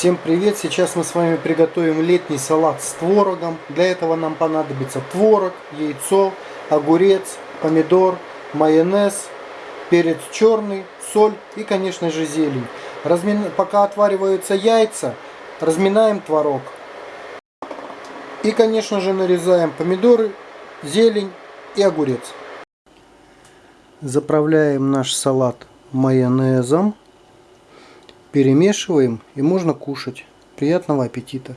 Всем привет! Сейчас мы с вами приготовим летний салат с творогом. Для этого нам понадобится творог, яйцо, огурец, помидор, майонез, перец черный, соль и, конечно же, зелень. Размин... Пока отвариваются яйца, разминаем творог. И, конечно же, нарезаем помидоры, зелень и огурец. Заправляем наш салат майонезом. Перемешиваем и можно кушать. Приятного аппетита!